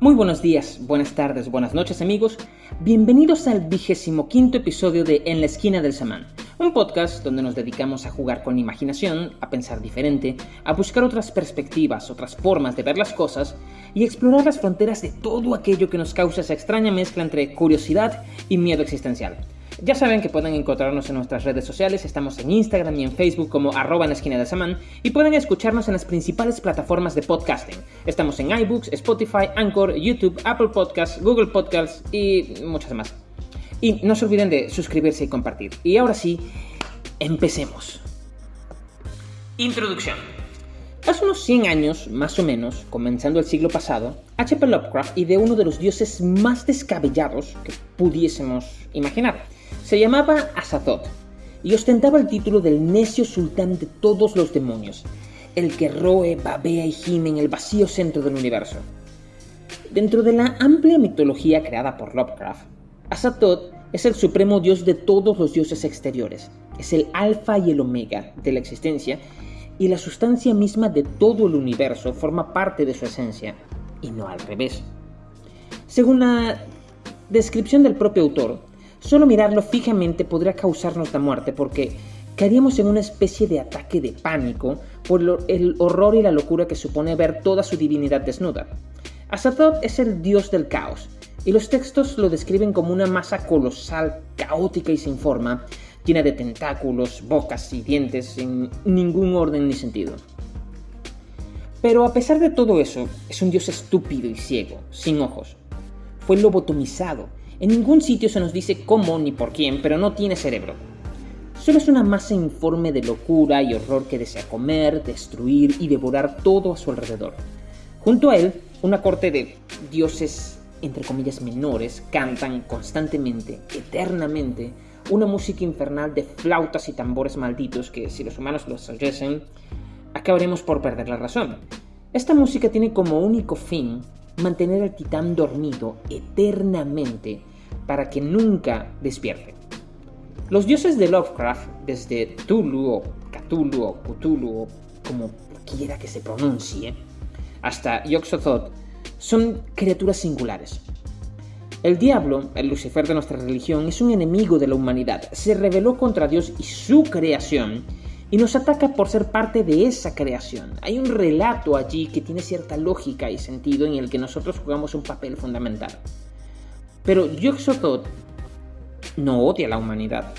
Muy buenos días, buenas tardes, buenas noches amigos. Bienvenidos al vigésimo quinto episodio de En la esquina del samán, un podcast donde nos dedicamos a jugar con imaginación, a pensar diferente, a buscar otras perspectivas, otras formas de ver las cosas y explorar las fronteras de todo aquello que nos causa esa extraña mezcla entre curiosidad y miedo existencial. Ya saben que pueden encontrarnos en nuestras redes sociales, estamos en Instagram y en Facebook como arroba en esquina de Samán y pueden escucharnos en las principales plataformas de podcasting. Estamos en iBooks, Spotify, Anchor, YouTube, Apple Podcasts, Google Podcasts y muchas más. Y no se olviden de suscribirse y compartir. Y ahora sí, empecemos. Introducción. Hace unos 100 años, más o menos, comenzando el siglo pasado, H.P. Lovecraft ideó uno de los dioses más descabellados que pudiésemos imaginar se llamaba Azathoth y ostentaba el título del necio sultán de todos los demonios, el que roe, babea y gime en el vacío centro del universo. Dentro de la amplia mitología creada por Lovecraft, Azathoth es el supremo dios de todos los dioses exteriores, es el alfa y el omega de la existencia y la sustancia misma de todo el universo forma parte de su esencia, y no al revés. Según la descripción del propio autor, Solo mirarlo fijamente podría causarnos la muerte porque caeríamos en una especie de ataque de pánico por el horror y la locura que supone ver toda su divinidad desnuda. Azathoth es el dios del caos, y los textos lo describen como una masa colosal, caótica y sin forma, llena de tentáculos, bocas y dientes sin ningún orden ni sentido. Pero a pesar de todo eso, es un dios estúpido y ciego, sin ojos. Fue lobotomizado en ningún sitio se nos dice cómo ni por quién, pero no tiene cerebro. Solo es una masa informe de locura y horror que desea comer, destruir y devorar todo a su alrededor. Junto a él, una corte de dioses, entre comillas, menores, cantan constantemente, eternamente, una música infernal de flautas y tambores malditos que, si los humanos los oyesen, acabaremos por perder la razón. Esta música tiene como único fin mantener al titán dormido eternamente para que nunca despierte. Los dioses de Lovecraft, desde Tulu o Cthulhu o Cthulhu como quiera que se pronuncie, hasta Yog-Sothoth, son criaturas singulares. El diablo, el Lucifer de nuestra religión, es un enemigo de la humanidad. Se rebeló contra Dios y su creación y nos ataca por ser parte de esa creación. Hay un relato allí que tiene cierta lógica y sentido en el que nosotros jugamos un papel fundamental. Pero Yog-Sothoth no odia a la humanidad.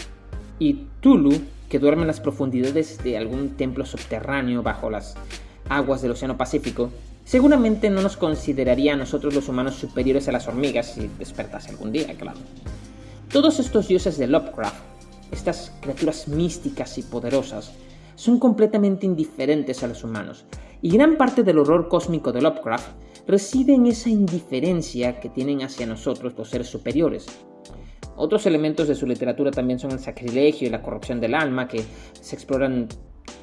Y Tulu, que duerme en las profundidades de algún templo subterráneo bajo las aguas del Océano Pacífico, seguramente no nos consideraría a nosotros los humanos superiores a las hormigas si despertase algún día, claro. Todos estos dioses de Lovecraft estas criaturas místicas y poderosas, son completamente indiferentes a los humanos, y gran parte del horror cósmico de Lovecraft reside en esa indiferencia que tienen hacia nosotros los seres superiores. Otros elementos de su literatura también son el sacrilegio y la corrupción del alma, que se exploran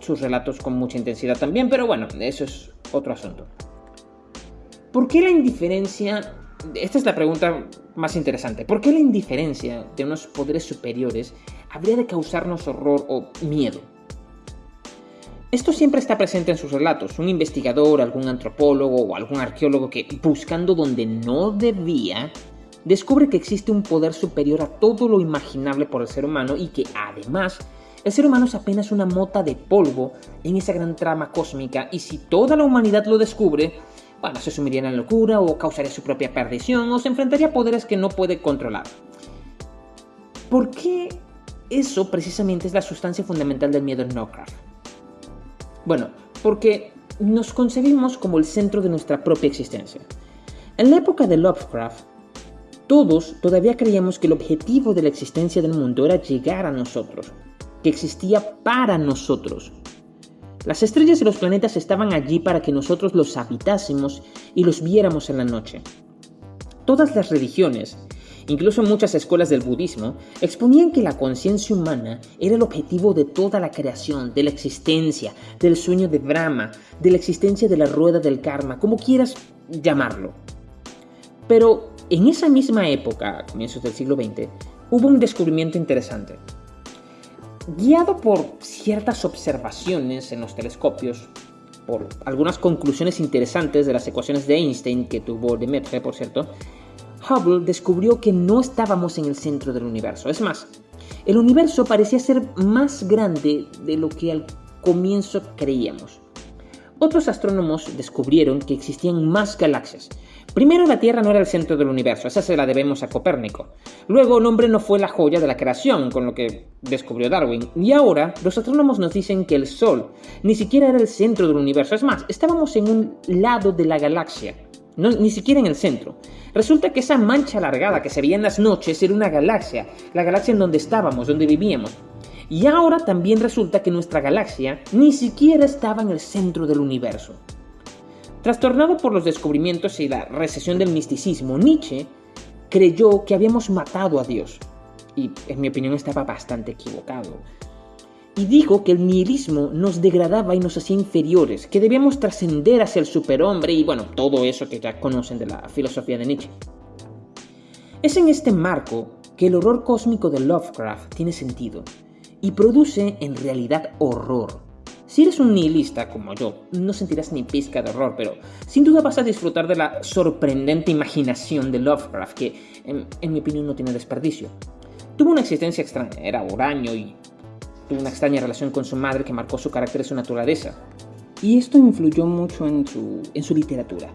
sus relatos con mucha intensidad también, pero bueno, eso es otro asunto. ¿Por qué la indiferencia esta es la pregunta más interesante. ¿Por qué la indiferencia de unos poderes superiores habría de causarnos horror o miedo? Esto siempre está presente en sus relatos. Un investigador, algún antropólogo o algún arqueólogo que, buscando donde no debía, descubre que existe un poder superior a todo lo imaginable por el ser humano y que, además, el ser humano es apenas una mota de polvo en esa gran trama cósmica y si toda la humanidad lo descubre, bueno, se sumiría en la locura o causaría su propia perdición o se enfrentaría a poderes que no puede controlar. ¿Por qué eso precisamente es la sustancia fundamental del miedo en Lovecraft? Bueno, porque nos concebimos como el centro de nuestra propia existencia. En la época de Lovecraft, todos todavía creíamos que el objetivo de la existencia del mundo era llegar a nosotros, que existía para nosotros, las estrellas y los planetas estaban allí para que nosotros los habitásemos y los viéramos en la noche. Todas las religiones, incluso muchas escuelas del budismo, exponían que la conciencia humana era el objetivo de toda la creación, de la existencia, del sueño de Brahma, de la existencia de la rueda del karma, como quieras llamarlo. Pero en esa misma época, comienzos del siglo XX, hubo un descubrimiento interesante. Guiado por ciertas observaciones en los telescopios, por algunas conclusiones interesantes de las ecuaciones de Einstein que tuvo Lemaitre, por cierto, Hubble descubrió que no estábamos en el centro del universo. Es más, el universo parecía ser más grande de lo que al comienzo creíamos. Otros astrónomos descubrieron que existían más galaxias. Primero la Tierra no era el centro del universo, esa se la debemos a Copérnico. Luego el hombre no fue la joya de la creación, con lo que descubrió Darwin. Y ahora los astrónomos nos dicen que el Sol ni siquiera era el centro del universo. Es más, estábamos en un lado de la galaxia, ni siquiera en el centro. Resulta que esa mancha alargada que se veía en las noches era una galaxia, la galaxia en donde estábamos, donde vivíamos. Y ahora también resulta que nuestra galaxia ni siquiera estaba en el centro del universo. Trastornado por los descubrimientos y la recesión del misticismo, Nietzsche creyó que habíamos matado a Dios. Y en mi opinión estaba bastante equivocado. Y dijo que el nihilismo nos degradaba y nos hacía inferiores, que debíamos trascender hacia el superhombre y bueno, todo eso que ya conocen de la filosofía de Nietzsche. Es en este marco que el horror cósmico de Lovecraft tiene sentido, y produce en realidad horror. Si eres un nihilista como yo, no sentirás ni pizca de horror, pero sin duda vas a disfrutar de la sorprendente imaginación de Lovecraft, que en, mi opinión no tiene desperdicio. Tuvo una existencia extraña, era huraño y tuvo una extraña relación con su madre que marcó su carácter y su naturaleza. Y esto influyó mucho en su, en su literatura.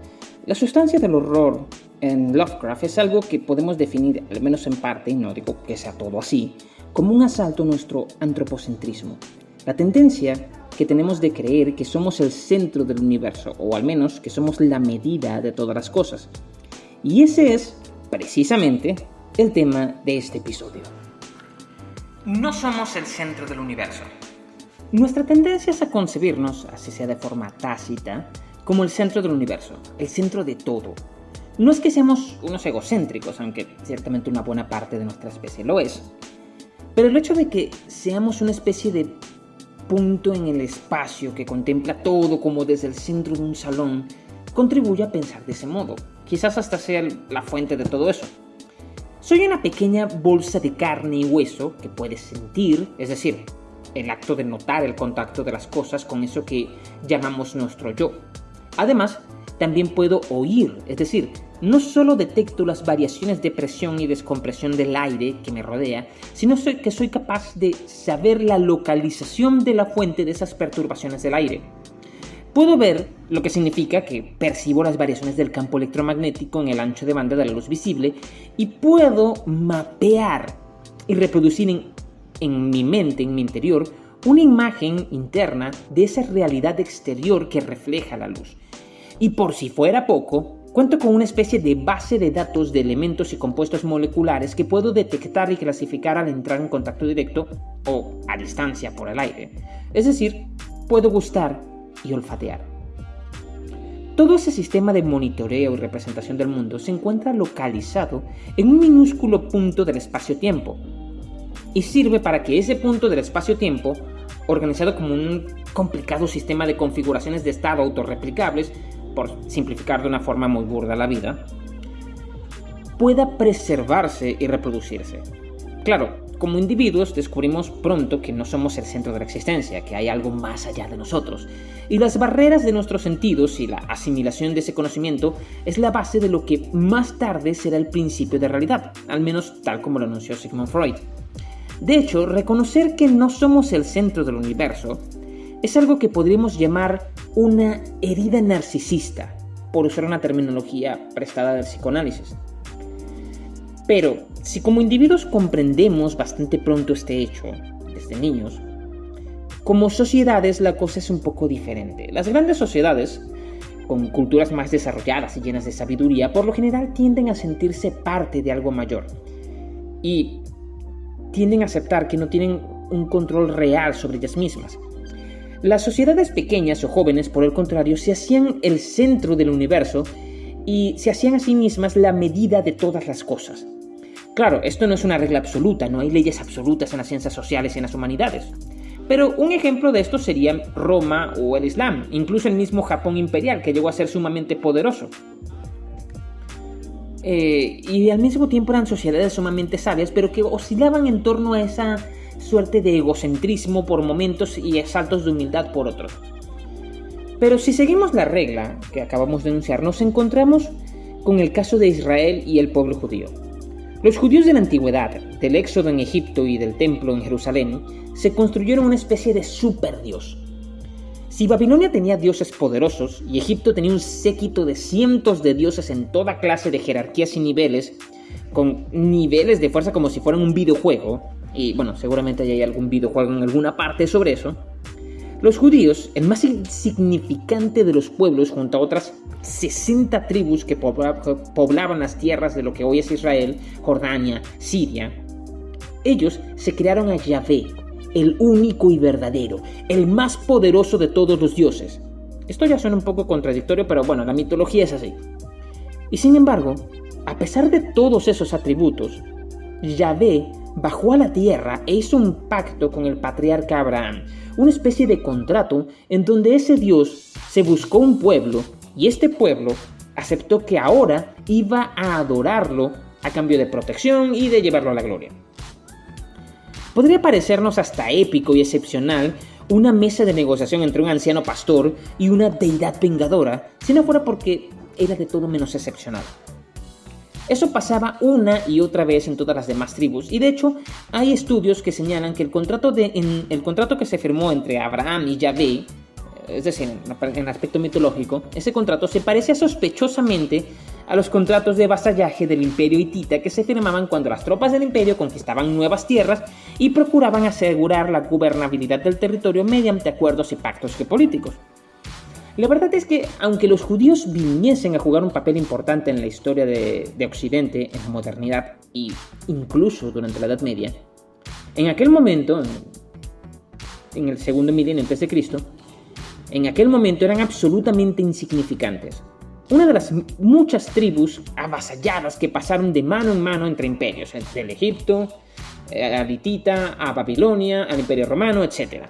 La sustancia del horror en Lovecraft es algo que podemos definir, al menos en parte, y no digo que sea todo así, como un asalto a nuestro antropocentrismo. La tendencia que tenemos de creer que somos el centro del universo, o al menos que somos la medida de todas las cosas. Y ese es, precisamente, el tema de este episodio. No somos el centro del universo. Nuestra tendencia es a concebirnos, así sea de forma tácita, como el centro del universo, el centro de todo. No es que seamos unos egocéntricos, aunque ciertamente una buena parte de nuestra especie lo es, pero el hecho de que seamos una especie de punto en el espacio que contempla todo como desde el centro de un salón contribuye a pensar de ese modo. Quizás hasta sea la fuente de todo eso. Soy una pequeña bolsa de carne y hueso que puedes sentir, es decir, el acto de notar el contacto de las cosas con eso que llamamos nuestro yo. Además, también puedo oír, es decir, no solo detecto las variaciones de presión y descompresión del aire que me rodea, sino que soy capaz de saber la localización de la fuente de esas perturbaciones del aire. Puedo ver lo que significa que percibo las variaciones del campo electromagnético en el ancho de banda de la luz visible y puedo mapear y reproducir en, mi mente, en mi interior, una imagen interna de esa realidad exterior que refleja la luz. Y por si fuera poco, cuento con una especie de base de datos de elementos y compuestos moleculares que puedo detectar y clasificar al entrar en contacto directo o a distancia por el aire. Es decir, puedo gustar y olfatear. Todo ese sistema de monitoreo y representación del mundo se encuentra localizado en un minúsculo punto del espacio-tiempo y sirve para que ese punto del espacio-tiempo, organizado como un complicado sistema de configuraciones de estado autorreplicables, por simplificar de una forma muy burda la vida, pueda preservarse y reproducirse. Claro, como individuos descubrimos pronto que no somos el centro de la existencia, que hay algo más allá de nosotros, y las barreras de nuestros sentidos y la asimilación de ese conocimiento es la base de lo que más tarde será el principio de realidad, al menos tal como lo anunció Sigmund Freud. De hecho, reconocer que no somos el centro del universo es algo que podríamos llamar una herida narcisista, por usar una terminología prestada del psicoanálisis. Pero, si como individuos comprendemos bastante pronto este hecho, desde niños, como sociedades la cosa es un poco diferente. Las grandes sociedades, con culturas más desarrolladas y llenas de sabiduría, por lo general tienden a sentirse parte de algo mayor. Y tienden a aceptar que no tienen un control real sobre ellas mismas. Las sociedades pequeñas o jóvenes, por el contrario, se hacían el centro del universo y se hacían a sí mismas la medida de todas las cosas. Claro, esto no es una regla absoluta, no hay leyes absolutas en las ciencias sociales y en las humanidades. Pero un ejemplo de esto sería Roma o el Islam, incluso el mismo Japón imperial, que llegó a ser sumamente poderoso. Eh, y al mismo tiempo eran sociedades sumamente sabias, pero que oscilaban en torno a esa suerte de egocentrismo por momentos y saltos de humildad por otros. Pero si seguimos la regla que acabamos de enunciar, nos encontramos con el caso de Israel y el pueblo judío. Los judíos de la antigüedad, del éxodo en Egipto y del templo en Jerusalén, se construyeron una especie de superdios. Si Babilonia tenía dioses poderosos y Egipto tenía un séquito de cientos de dioses en toda clase de jerarquías y niveles, con niveles de fuerza como si fueran un videojuego, y bueno, seguramente hay algún videojuego en alguna parte sobre eso, los judíos, el más insignificante de los pueblos junto a otras 60 tribus que poblaban las tierras de lo que hoy es Israel, Jordania, Siria, ellos se crearon a Yahvé, el único y verdadero, el más poderoso de todos los dioses. Esto ya suena un poco contradictorio, pero bueno, la mitología es así. Y sin embargo, a pesar de todos esos atributos, Yahvé bajó a la tierra e hizo un pacto con el patriarca Abraham, una especie de contrato en donde ese Dios se buscó un pueblo y este pueblo aceptó que ahora iba a adorarlo a cambio de protección y de llevarlo a la gloria. Podría parecernos hasta épico y excepcional una mesa de negociación entre un anciano pastor y una deidad vengadora, si no fuera porque era de todo menos excepcional. Eso pasaba una y otra vez en todas las demás tribus, y de hecho hay estudios que señalan que el contrato, de, el contrato que se firmó entre Abraham y Yahvé, es decir, en aspecto mitológico, ese contrato se parece sospechosamente a los contratos de vasallaje del imperio hitita que se firmaban cuando las tropas del imperio conquistaban nuevas tierras y procuraban asegurar la gobernabilidad del territorio mediante acuerdos y pactos geopolíticos. La verdad es que, aunque los judíos viniesen a jugar un papel importante en la historia de, Occidente, en la modernidad e incluso durante la Edad Media, en aquel momento, en el segundo milenio antes de Cristo, en aquel momento eran absolutamente insignificantes. Una de las muchas tribus avasalladas que pasaron de mano en mano entre imperios, del Egipto, eh, a Litita, a Babilonia, al Imperio Romano, etc.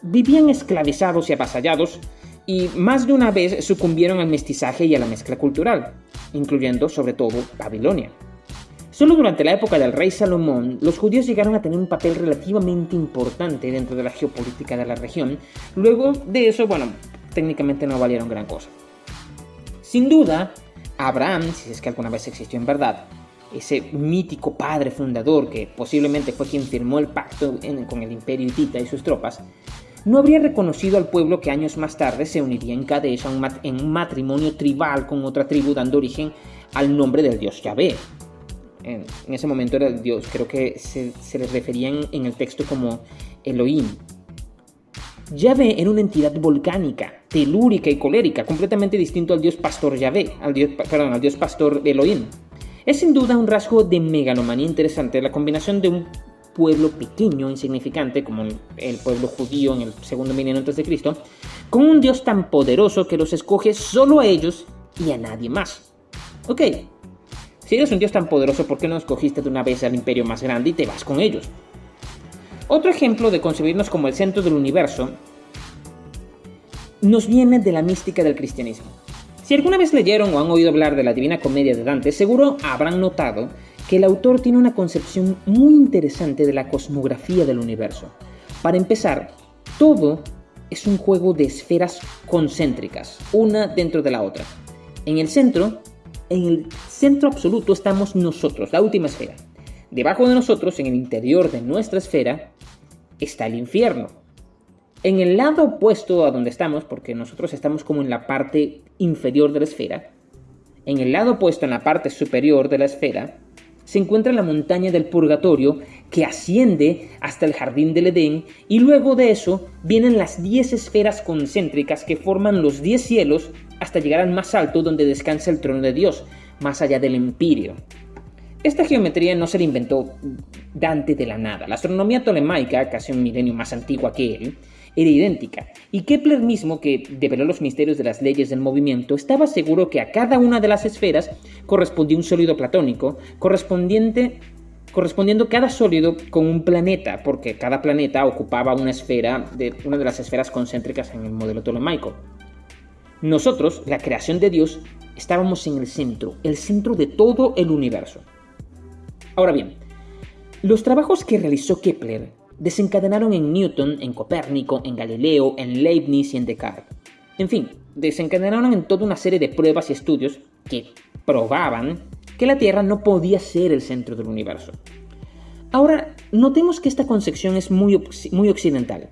Vivían esclavizados y avasallados y más de una vez sucumbieron al mestizaje y a la mezcla cultural, incluyendo sobre todo Babilonia. Solo durante la época del rey Salomón, los judíos llegaron a tener un papel relativamente importante dentro de la geopolítica de la región. Luego de eso, bueno, técnicamente no valieron gran cosa. Sin duda, Abraham, si es que alguna vez existió en verdad, ese mítico padre fundador que posiblemente fue quien firmó el pacto con el imperio hitita y sus tropas, no habría reconocido al pueblo que años más tarde se uniría en Kadesh en un matrimonio tribal con otra tribu dando origen al nombre del dios Yahvé. En, ese momento era el dios, creo que se, le referían en el texto como Elohim. Yahvé era una entidad volcánica, telúrica y colérica, completamente distinto al dios pastor Yahvé, al dios, perdón, al dios pastor Elohim. Es sin duda un rasgo de megalomanía interesante la combinación de un pueblo pequeño, insignificante, como el pueblo judío en el segundo milenio antes de Cristo, con un Dios tan poderoso que los escoge solo a ellos y a nadie más. Ok, si eres un Dios tan poderoso, ¿por qué no escogiste de una vez al imperio más grande y te vas con ellos? Otro ejemplo de concebirnos como el centro del universo nos viene de la mística del cristianismo. Si alguna vez leyeron o han oído hablar de la Divina Comedia de Dante, seguro habrán notado que el autor tiene una concepción muy interesante de la cosmografía del universo. Para empezar, todo es un juego de esferas concéntricas, una dentro de la otra. En el centro, en el centro absoluto estamos nosotros, la última esfera. Debajo de nosotros, en el interior de nuestra esfera, está el infierno. En el lado opuesto a donde estamos, porque nosotros estamos como en la parte inferior de la esfera, en el lado opuesto, en la parte superior de la esfera, se encuentra la montaña del purgatorio que asciende hasta el jardín del Edén y luego de eso vienen las 10 esferas concéntricas que forman los 10 cielos hasta llegar al más alto donde descansa el trono de Dios, más allá del empirio. Esta geometría no se la inventó Dante de la nada. La astronomía tolemaica, casi un milenio más antigua que él, era idéntica, y Kepler mismo, que develó los misterios de las leyes del movimiento, estaba seguro que a cada una de las esferas correspondía un sólido platónico, correspondiente correspondiendo cada sólido con un planeta, porque cada planeta ocupaba una esfera de una de las esferas concéntricas en el modelo tolemaico. Nosotros, la creación de Dios, estábamos en el centro, el centro de todo el universo. Ahora bien, los trabajos que realizó Kepler desencadenaron en Newton, en Copérnico, en Galileo, en Leibniz y en Descartes. En fin, desencadenaron en toda una serie de pruebas y estudios que probaban que la Tierra no podía ser el centro del universo. Ahora, notemos que esta concepción es muy, muy occidental.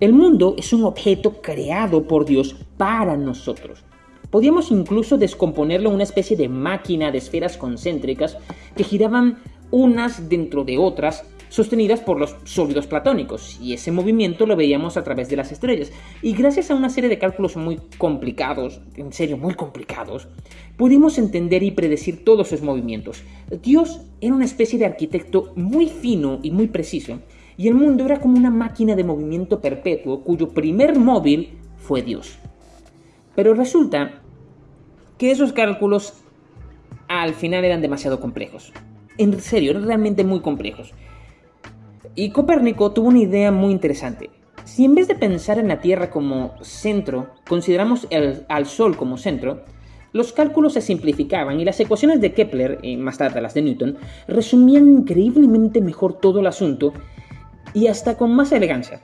El mundo es un objeto creado por Dios para nosotros. Podíamos incluso descomponerlo en una especie de máquina de esferas concéntricas que giraban unas dentro de otras sostenidas por los sólidos platónicos, y ese movimiento lo veíamos a través de las estrellas. Y gracias a una serie de cálculos muy complicados, en serio muy complicados, pudimos entender y predecir todos esos movimientos. Dios era una especie de arquitecto muy fino y muy preciso, y el mundo era como una máquina de movimiento perpetuo cuyo primer móvil fue Dios. Pero resulta que esos cálculos al final eran demasiado complejos. En serio, eran realmente muy complejos. Y Copérnico tuvo una idea muy interesante. Si en vez de pensar en la Tierra como centro, consideramos al Sol como centro, los cálculos se simplificaban y las ecuaciones de Kepler, y más tarde las de Newton, resumían increíblemente mejor todo el asunto y hasta con más elegancia.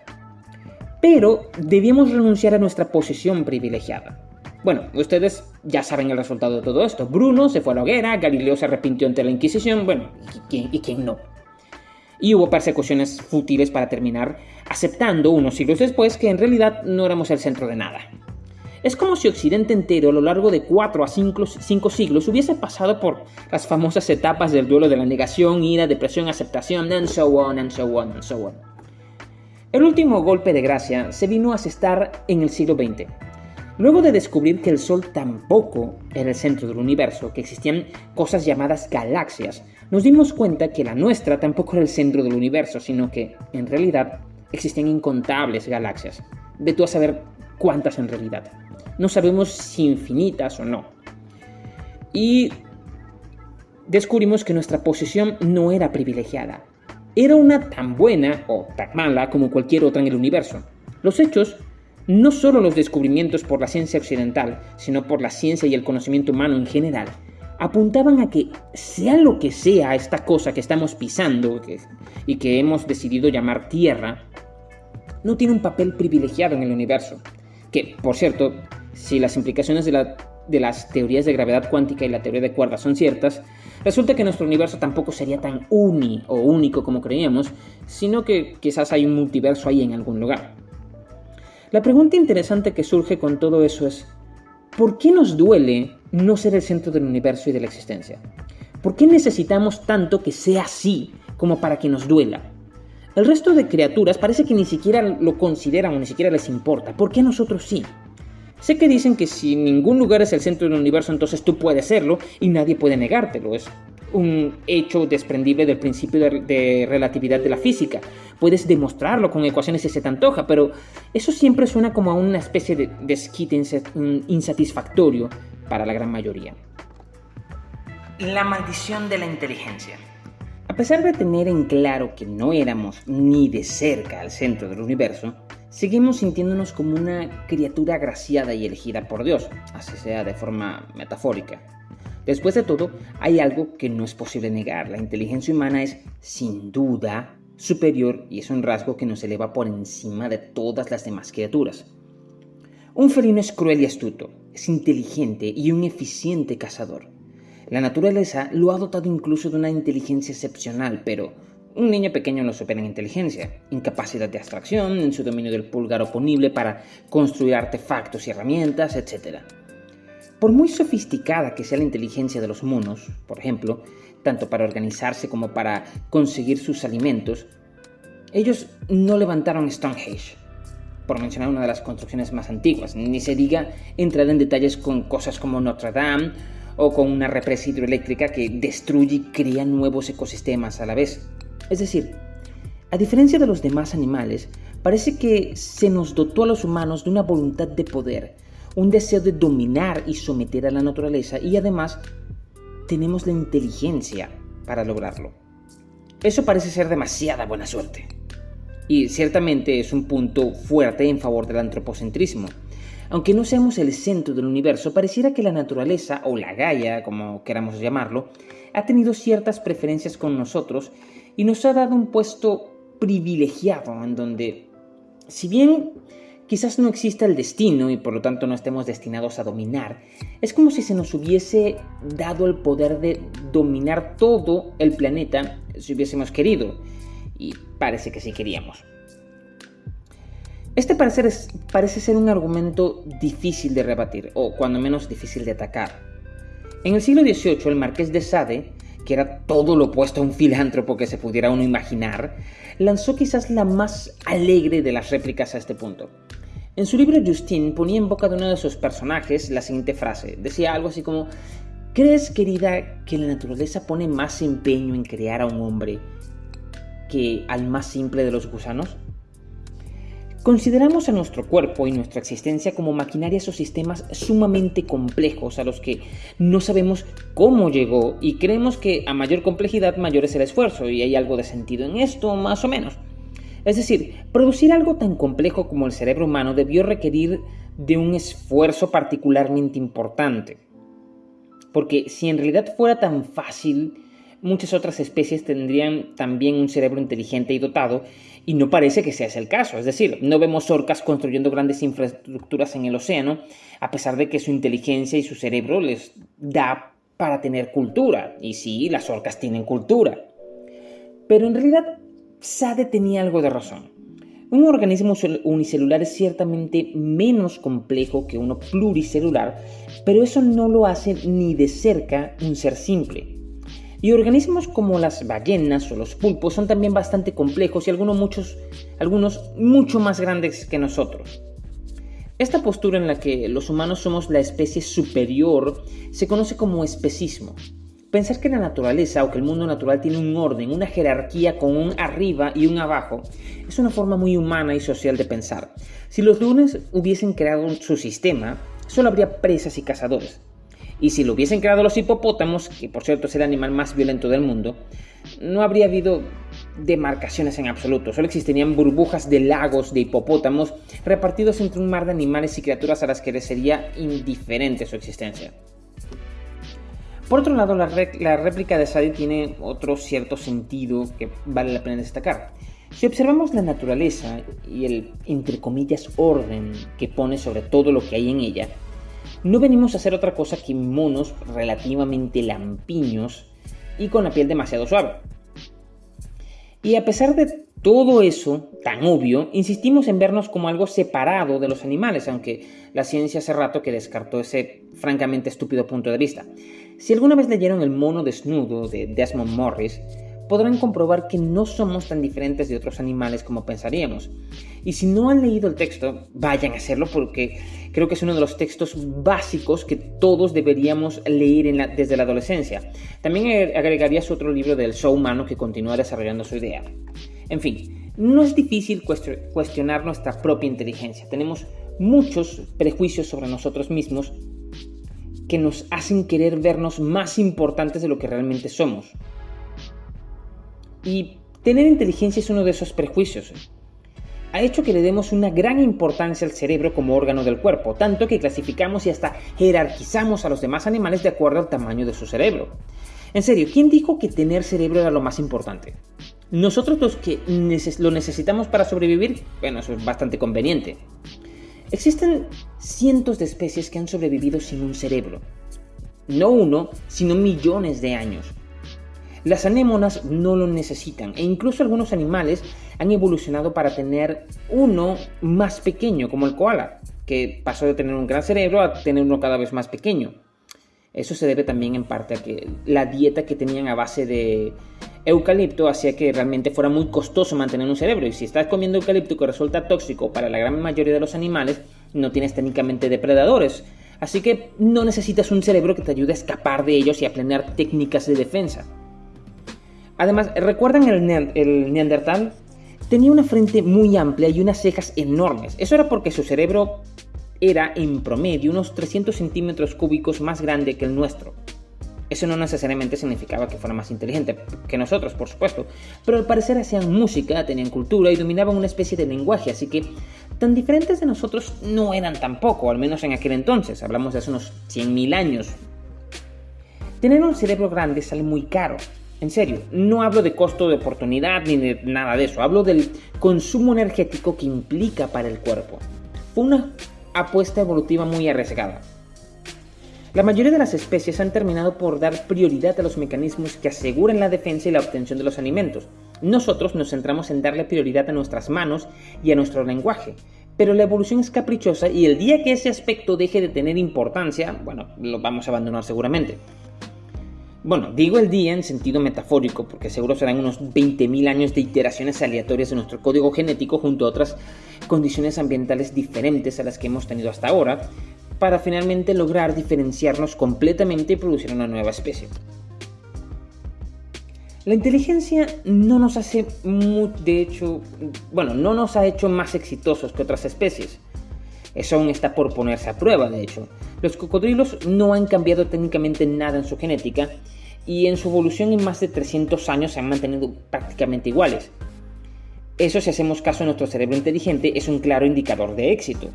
Pero debíamos renunciar a nuestra posición privilegiada. Bueno, ustedes ya saben el resultado de todo esto. Bruno se fue a la hoguera, Galileo se arrepintió ante la Inquisición, bueno, y quién no? Y hubo persecuciones fútiles para terminar, aceptando unos siglos después que en realidad no éramos el centro de nada. Es como si Occidente entero a lo largo de 4 a 5, siglos hubiese pasado por las famosas etapas del duelo de la negación, ira, depresión, aceptación, and so on, and so on, and so on. El último golpe de gracia se vino a asestar en el siglo XX, Luego de descubrir que el Sol tampoco era el centro del universo, que existían cosas llamadas galaxias, nos dimos cuenta que la nuestra tampoco era el centro del universo, sino que, en realidad, existían incontables galaxias. De tú saber cuántas en realidad. No sabemos si infinitas o no. Y descubrimos que nuestra posición no era privilegiada. Era una tan buena o tan mala como cualquier otra en el universo. Los hechos no solo los descubrimientos por la ciencia occidental, sino por la ciencia y el conocimiento humano en general, apuntaban a que sea lo que sea esta cosa que estamos pisando y que hemos decidido llamar Tierra, no tiene un papel privilegiado en el universo. Que, por cierto, si las implicaciones de, de las teorías de gravedad cuántica y la teoría de cuerdas son ciertas, resulta que nuestro universo tampoco sería tan uni o único como creíamos, sino que quizás hay un multiverso ahí en algún lugar. La pregunta interesante que surge con todo eso es, ¿por qué nos duele no ser el centro del universo y de la existencia? ¿Por qué necesitamos tanto que sea así como para que nos duela? El resto de criaturas parece que ni siquiera lo consideran o ni siquiera les importa. ¿Por qué nosotros sí? Sé que dicen que si ningún lugar es el centro del universo, entonces tú puedes serlo y nadie puede negártelo. Es un hecho desprendible del principio de, relatividad de la física. Puedes demostrarlo con ecuaciones si se te antoja, pero eso siempre suena como a una especie de desquite insatisfactorio para la gran mayoría. La maldición de la inteligencia. A pesar de tener en claro que no éramos ni de cerca al centro del universo, seguimos sintiéndonos como una criatura agraciada y elegida por Dios, así sea de forma metafórica. Después de todo, hay algo que no es posible negar. La inteligencia humana es, sin duda, superior y es un rasgo que nos eleva por encima de todas las demás criaturas. Un felino es cruel y astuto, es inteligente y un eficiente cazador. La naturaleza lo ha dotado incluso de una inteligencia excepcional, pero un niño pequeño lo supera en inteligencia, incapacidad de abstracción, en su dominio del pulgar oponible para construir artefactos y herramientas, etc. Por muy sofisticada que sea la inteligencia de los monos, por ejemplo, tanto para organizarse como para conseguir sus alimentos, ellos no levantaron Stonehenge, por mencionar una de las construcciones más antiguas, ni se diga entrar en detalles con cosas como Notre Dame o con una represa hidroeléctrica que destruye y crea nuevos ecosistemas a la vez. Es decir, a diferencia de los demás animales, parece que se nos dotó a los humanos de una voluntad de poder, un deseo de dominar y someter a la naturaleza y además tenemos la inteligencia para lograrlo. Eso parece ser demasiada buena suerte. Y ciertamente es un punto fuerte en favor del antropocentrismo. Aunque no seamos el centro del universo, pareciera que la naturaleza, o la Gaia, como queramos llamarlo, ha tenido ciertas preferencias con nosotros y nos ha dado un puesto privilegiado en donde, si bien quizás no exista el destino y por lo tanto no estemos destinados a dominar, es como si se nos hubiese dado el poder de dominar todo el planeta si hubiésemos querido. Y parece que sí queríamos. Este parecer parece ser un argumento difícil de rebatir, o cuando menos difícil de atacar. En el siglo XVIII, el marqués de Sade, que era todo lo opuesto a un filántropo que se pudiera uno imaginar, lanzó quizás la más alegre de las réplicas a este punto. En su libro Justine ponía en boca de uno de sus personajes la siguiente frase. Decía algo así como, ¿crees, querida, que la naturaleza pone más empeño en crear a un hombre que al más simple de los gusanos? Consideramos a nuestro cuerpo y nuestra existencia como maquinarias o sistemas sumamente complejos a los que no sabemos cómo llegó y creemos que a mayor complejidad mayor es el esfuerzo y hay algo de sentido en esto más o menos. Es decir, producir algo tan complejo como el cerebro humano debió requerir de un esfuerzo particularmente importante. Porque si en realidad fuera tan fácil, muchas otras especies tendrían también un cerebro inteligente y dotado y no parece que sea ese el caso. Es decir, no vemos orcas construyendo grandes infraestructuras en el océano, a pesar de que su inteligencia y su cerebro les da para tener cultura. Y sí, las orcas tienen cultura. Pero en realidad, Sade tenía algo de razón. Un organismo unicelular es ciertamente menos complejo que uno pluricelular, pero eso no lo hace ni de cerca un ser simple. Y organismos como las ballenas o los pulpos son también bastante complejos y algunos, muchos, algunos mucho más grandes que nosotros. Esta postura en la que los humanos somos la especie superior se conoce como especismo. Pensar que la naturaleza o que el mundo natural tiene un orden, una jerarquía con un arriba y un abajo, es una forma muy humana y social de pensar. Si los lunes hubiesen creado su sistema, solo habría presas y cazadores. Y si lo hubiesen creado los hipopótamos, que por cierto es el animal más violento del mundo, no habría habido demarcaciones en absoluto, solo existirían burbujas de lagos de hipopótamos repartidos entre un mar de animales y criaturas a las que les sería indiferente su existencia. Por otro lado, la, réplica de Sadi tiene otro cierto sentido que vale la pena destacar. Si observamos la naturaleza y el, entre comillas, orden que pone sobre todo lo que hay en ella, no venimos a hacer otra cosa que monos relativamente lampiños y con la piel demasiado suave. Y a pesar de todo eso tan obvio, insistimos en vernos como algo separado de los animales, aunque la ciencia hace rato que descartó ese francamente estúpido punto de vista. Si alguna vez leyeron El mono desnudo de Desmond Morris, podrán comprobar que no somos tan diferentes de otros animales como pensaríamos. Y si no han leído el texto, vayan a hacerlo porque creo que es uno de los textos básicos que todos deberíamos leer desde la adolescencia. También agregaría su otro libro del show humano que continúa desarrollando su idea. En fin, no es difícil cuestionar nuestra propia inteligencia. Tenemos muchos prejuicios sobre nosotros mismos que nos hacen querer vernos más importantes de lo que realmente somos. Y tener inteligencia es uno de esos prejuicios. Ha hecho que le demos una gran importancia al cerebro como órgano del cuerpo, tanto que clasificamos y hasta jerarquizamos a los demás animales de acuerdo al tamaño de su cerebro. En serio, ¿quién dijo que tener cerebro era lo más importante? Nosotros los que lo necesitamos para sobrevivir, bueno, eso es bastante conveniente. Existen cientos de especies que han sobrevivido sin un cerebro. No uno, sino millones de años. Las anémonas no lo necesitan e incluso algunos animales han evolucionado para tener uno más pequeño, como el koala, que pasó de tener un gran cerebro a tener uno cada vez más pequeño. Eso se debe también en parte a que la dieta que tenían a base de eucalipto hacía que realmente fuera muy costoso mantener un cerebro y si estás comiendo eucalipto que resulta tóxico para la gran mayoría de los animales, no tienes técnicamente depredadores. Así que no necesitas un cerebro que te ayude a escapar de ellos y a planear técnicas de defensa. Además, ¿recuerdan el, Neandertal? Tenía una frente muy amplia y unas cejas enormes. Eso era porque su cerebro era en promedio unos 300 centímetros cúbicos más grande que el nuestro. Eso no necesariamente significaba que fuera más inteligente que nosotros, por supuesto, pero al parecer hacían música, tenían cultura y dominaban una especie de lenguaje, así que tan diferentes de nosotros no eran tampoco, al menos en aquel entonces, hablamos de hace unos 100.000 años. Tener un cerebro grande sale muy caro, en serio, no hablo de costo de oportunidad ni de nada de eso, hablo del consumo energético que implica para el cuerpo. una apuesta evolutiva muy arriesgada. La mayoría de las especies han terminado por dar prioridad a los mecanismos que aseguran la defensa y la obtención de los alimentos. Nosotros nos centramos en darle prioridad a nuestras manos y a nuestro lenguaje, pero la evolución es caprichosa y el día que ese aspecto deje de tener importancia, bueno, lo vamos a abandonar seguramente. Bueno, digo el día en sentido metafórico, porque seguro serán unos 20.000 años de iteraciones aleatorias de nuestro código genético junto a otras condiciones ambientales diferentes a las que hemos tenido hasta ahora, para finalmente lograr diferenciarnos completamente y producir una nueva especie. La inteligencia no nos hace, de hecho, bueno, no nos ha hecho más exitosos que otras especies. Eso aún está por ponerse a prueba, de hecho. Los cocodrilos no han cambiado técnicamente nada en su genética y en su evolución en más de 300 años se han mantenido prácticamente iguales. Eso si hacemos caso a nuestro cerebro inteligente es un claro indicador de éxito.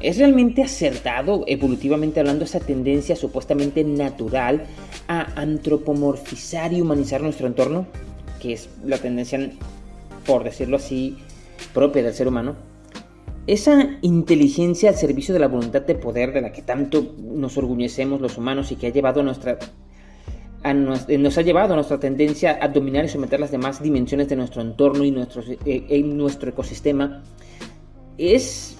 ¿Es realmente acertado, evolutivamente hablando, esa tendencia supuestamente natural a antropomorfizar y humanizar nuestro entorno? Que es la tendencia, por decirlo así, propia del ser humano. Esa inteligencia al servicio de la voluntad de poder de la que tanto nos orgullecemos los humanos y que ha llevado a nuestra nos ha llevado a nuestra tendencia a dominar y someter las demás dimensiones de nuestro entorno y nuestro, eh, en nuestro ecosistema es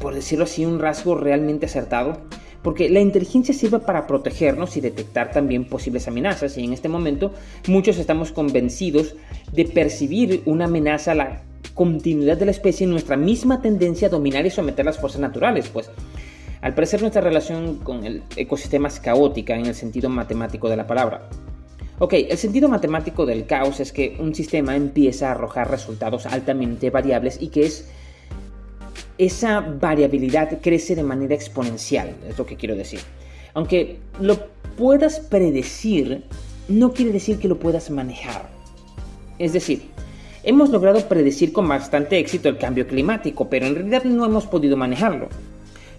por decirlo así, un rasgo realmente acertado, porque la inteligencia sirve para protegernos y detectar también posibles amenazas, y en este momento muchos estamos convencidos de percibir una amenaza a la continuidad de la especie en nuestra misma tendencia a dominar y someter las fuerzas naturales, pues al parecer nuestra relación con el ecosistema es caótica en el sentido matemático de la palabra. Ok, el sentido matemático del caos es que un sistema empieza a arrojar resultados altamente variables y que es esa variabilidad crece de manera exponencial, es lo que quiero decir. Aunque lo puedas predecir, no quiere decir que lo puedas manejar. Es decir, hemos logrado predecir con bastante éxito el cambio climático, pero en realidad no hemos podido manejarlo.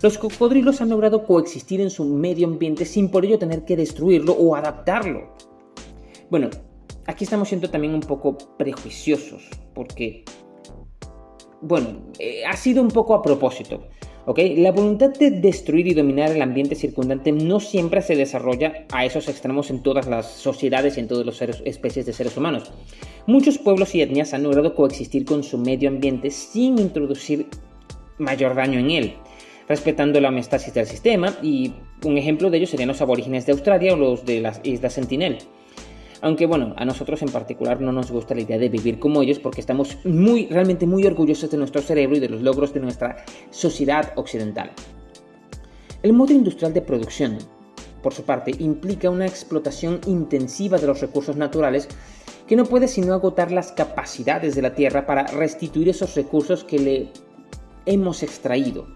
Los cocodrilos han logrado coexistir en su medio ambiente sin por ello tener que destruirlo o adaptarlo. Bueno, aquí estamos siendo también un poco prejuiciosos, porque bueno, eh, ha sido un poco a propósito. La voluntad de destruir y dominar el ambiente circundante no siempre se desarrolla a esos extremos en todas las sociedades y en todas las especies de seres humanos. Muchos pueblos y etnias han logrado coexistir con su medio ambiente sin introducir mayor daño en él, respetando la homeostasis del sistema, y un ejemplo de ello serían los aborígenes de Australia o los de las Islas Sentinel. Aunque bueno, a nosotros en particular no nos gusta la idea de vivir como ellos porque estamos muy, realmente muy orgullosos de nuestro cerebro y de los logros de nuestra sociedad occidental. El modo industrial de producción, por su parte, implica una explotación intensiva de los recursos naturales que no puede sino agotar las capacidades de la Tierra para restituir esos recursos que le hemos extraído.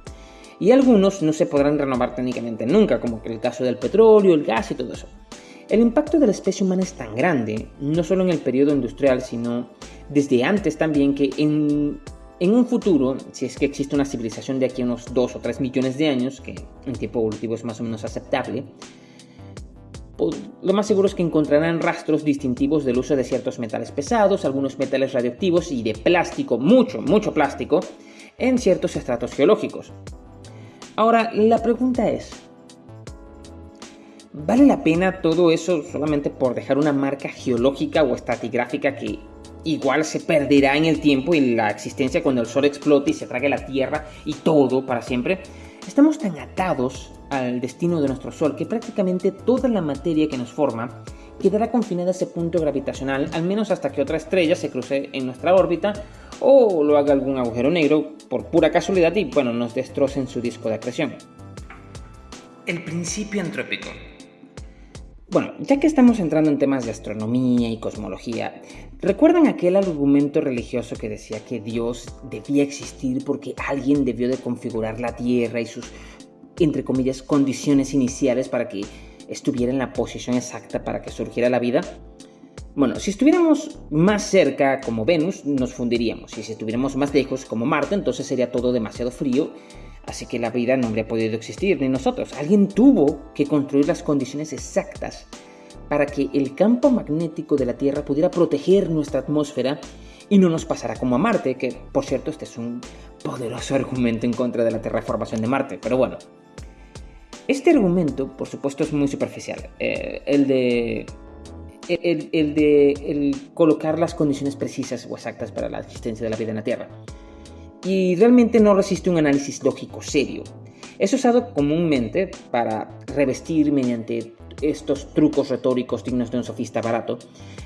Y algunos no se podrán renovar técnicamente nunca, como el caso del petróleo, el gas y todo eso. El impacto de la especie humana es tan grande, no solo en el periodo industrial, sino desde antes también, que en, un futuro, si es que existe una civilización de aquí a unos 2 o 3 millones de años, que en tiempo evolutivo es más o menos aceptable, lo más seguro es que encontrarán rastros distintivos del uso de ciertos metales pesados, algunos metales radioactivos y de plástico, mucho, mucho plástico, en ciertos estratos geológicos. Ahora, la pregunta es, ¿Vale la pena todo eso solamente por dejar una marca geológica o estratigráfica que igual se perderá en el tiempo y la existencia cuando el sol explote y se trague la Tierra y todo para siempre? Estamos tan atados al destino de nuestro Sol que prácticamente toda la materia que nos forma quedará confinada a ese punto gravitacional, al menos hasta que otra estrella se cruce en nuestra órbita o lo haga algún agujero negro por pura casualidad y bueno, nos destrocen su disco de acreción. El principio antrópico. Bueno, ya que estamos entrando en temas de astronomía y cosmología, ¿recuerdan aquel argumento religioso que decía que Dios debía existir porque alguien debió de configurar la Tierra y sus, entre comillas, condiciones iniciales para que estuviera en la posición exacta para que surgiera la vida? Bueno, si estuviéramos más cerca como Venus, nos fundiríamos, y si estuviéramos más lejos como Marte, entonces sería todo demasiado frío Así que la vida no habría podido existir, ni nosotros. Alguien tuvo que construir las condiciones exactas para que el campo magnético de la Tierra pudiera proteger nuestra atmósfera y no nos pasara como a Marte, que por cierto este es un poderoso argumento en contra de la terraformación de Marte, pero bueno. Este argumento, por supuesto, es muy superficial. Eh, el de el, de colocar las condiciones precisas o exactas para la existencia de la vida en la Tierra. Y realmente no resiste un análisis lógico serio. Es usado comúnmente para revestir mediante estos trucos retóricos dignos de un sofista barato,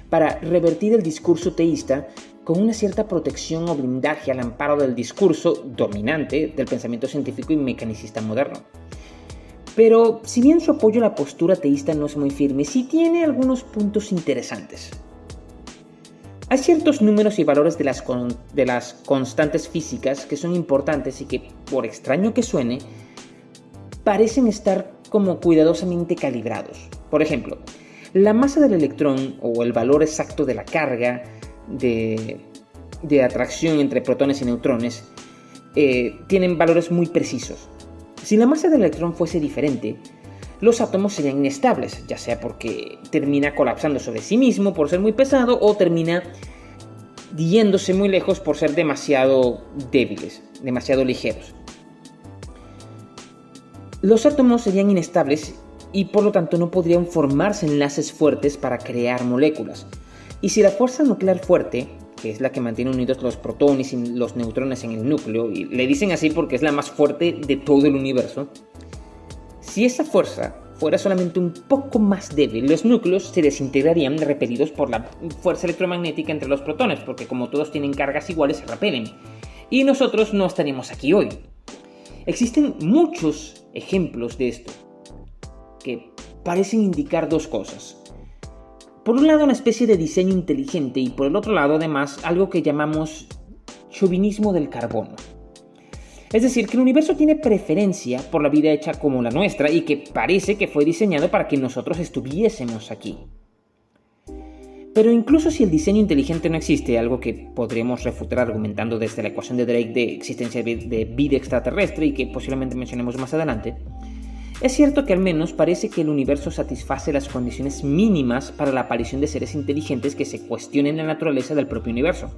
para revertir el discurso teísta con una cierta protección o blindaje al amparo del discurso dominante del pensamiento científico y mecanicista moderno. Pero si bien su apoyo a la postura teísta no es muy firme, sí tiene algunos puntos interesantes. Hay ciertos números y valores de las, de las constantes físicas que son importantes y que, por extraño que suene, parecen estar como cuidadosamente calibrados. Por ejemplo, la masa del electrón o el valor exacto de la carga de, atracción entre protones y neutrones eh, tienen valores muy precisos. Si la masa del electrón fuese diferente, los átomos serían inestables, ya sea porque termina colapsando sobre sí mismo por ser muy pesado o termina yéndose muy lejos por ser demasiado débiles, demasiado ligeros. Los átomos serían inestables y por lo tanto no podrían formarse enlaces fuertes para crear moléculas. Y si la fuerza nuclear fuerte, que es la que mantiene unidos los protones y los neutrones en el núcleo, y le dicen así porque es la más fuerte de todo el universo, si esa fuerza fuera solamente un poco más débil, los núcleos se desintegrarían repelidos por la fuerza electromagnética entre los protones, porque como todos tienen cargas iguales se repelen. Y nosotros no estaríamos aquí hoy. Existen muchos ejemplos de esto que parecen indicar dos cosas. Por un lado, una especie de diseño inteligente y por el otro lado, además, algo que llamamos chauvinismo del carbono. Es decir, que el universo tiene preferencia por la vida hecha como la nuestra y que parece que fue diseñado para que nosotros estuviésemos aquí. Pero incluso si el diseño inteligente no existe, algo que podríamos refutar argumentando desde la ecuación de Drake de existencia de vida extraterrestre y que posiblemente mencionemos más adelante, es cierto que al menos parece que el universo satisface las condiciones mínimas para la aparición de seres inteligentes que se cuestionen la naturaleza del propio universo.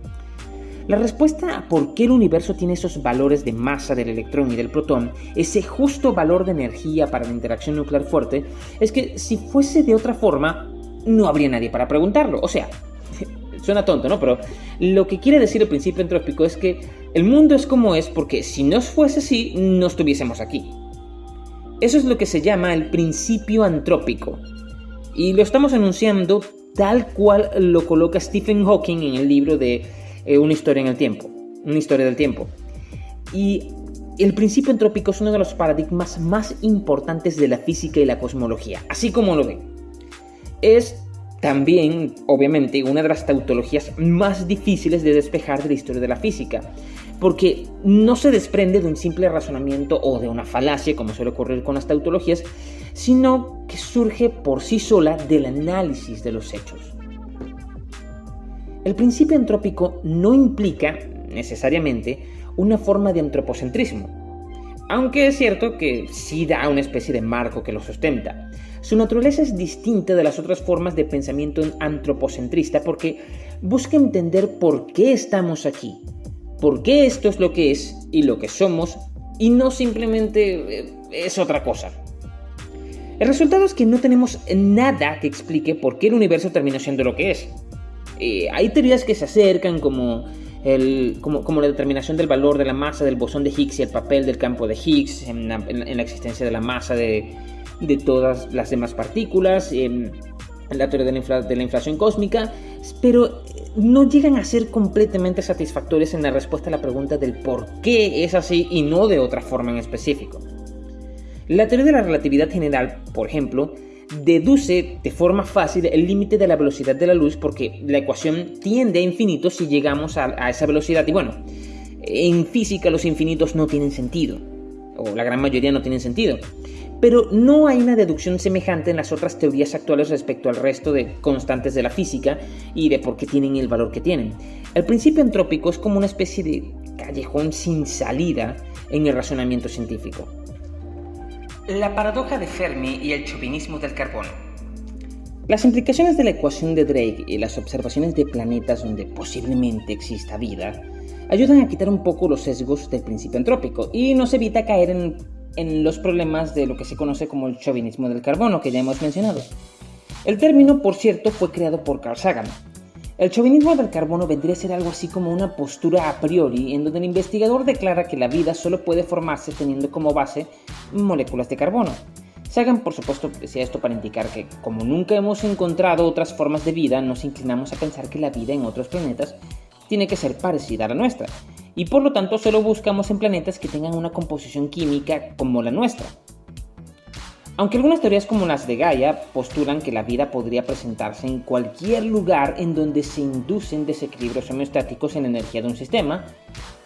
La respuesta a por qué el universo tiene esos valores de masa del electrón y del protón, ese justo valor de energía para la interacción nuclear fuerte, es que si fuese de otra forma, no habría nadie para preguntarlo. O sea, suena tonto, ¿no? Pero lo que quiere decir el principio entrópico es que el mundo es como es porque si no fuese así, no estuviésemos aquí. Eso es lo que se llama el principio antrópico. Y lo estamos anunciando tal cual lo coloca Stephen Hawking en el libro de eh, Una historia en el tiempo. Una historia del tiempo. Y el principio antrópico es uno de los paradigmas más importantes de la física y la cosmología, así como lo ven. Es también, obviamente, una de las tautologías más difíciles de despejar de la historia de la física, porque no se desprende de un simple razonamiento o de una falacia, como suele ocurrir con las tautologías, sino que surge por sí sola del análisis de los hechos. El principio antrópico no implica, necesariamente, una forma de antropocentrismo, aunque es cierto que sí da una especie de marco que lo sustenta. Su naturaleza es distinta de las otras formas de pensamiento antropocentrista porque busca entender por qué estamos aquí, por qué esto es lo que es y lo que somos y no simplemente eh, es otra cosa. El resultado es que no tenemos nada que explique por qué el universo terminó siendo lo que es. Eh, hay teorías que se acercan como, como, la determinación del valor de la masa del bosón de Higgs y el papel del campo de Higgs en la existencia de la masa de, de todas las demás partículas, en la teoría de la, de la inflación cósmica, pero no llegan a ser completamente satisfactorias en la respuesta a la pregunta del por qué es así y no de otra forma en específico. La teoría de la relatividad general, por ejemplo, deduce de forma fácil el límite de la velocidad de la luz porque la ecuación tiende a infinito si llegamos a, esa velocidad y bueno, en física los infinitos no tienen sentido, o la gran mayoría no tienen sentido pero no hay una deducción semejante en las otras teorías actuales respecto al resto de constantes de la física y de por qué tienen el valor que tienen. El principio entrópico es como una especie de callejón sin salida en el razonamiento científico. La paradoja de Fermi y el chauvinismo del carbono. Las implicaciones de la ecuación de Drake y las observaciones de planetas donde posiblemente exista vida ayudan a quitar un poco los sesgos del principio antrópico y nos evita caer en, en los problemas de lo que se conoce como el chauvinismo del carbono, que ya hemos mencionado. El término, por cierto, fue creado por Carl Sagan. El chauvinismo del carbono vendría a ser algo así como una postura a priori, en donde el investigador declara que la vida solo puede formarse teniendo como base moléculas de carbono. Sagan, por supuesto, decía esto para indicar que, como nunca hemos encontrado otras formas de vida, nos inclinamos a pensar que la vida en otros planetas tiene que ser parecida a la nuestra, y por lo tanto solo buscamos en planetas que tengan una composición química como la nuestra. Aunque algunas teorías como las de Gaia postulan que la vida podría presentarse en cualquier lugar en donde se inducen desequilibrios homeostáticos en la energía de un sistema,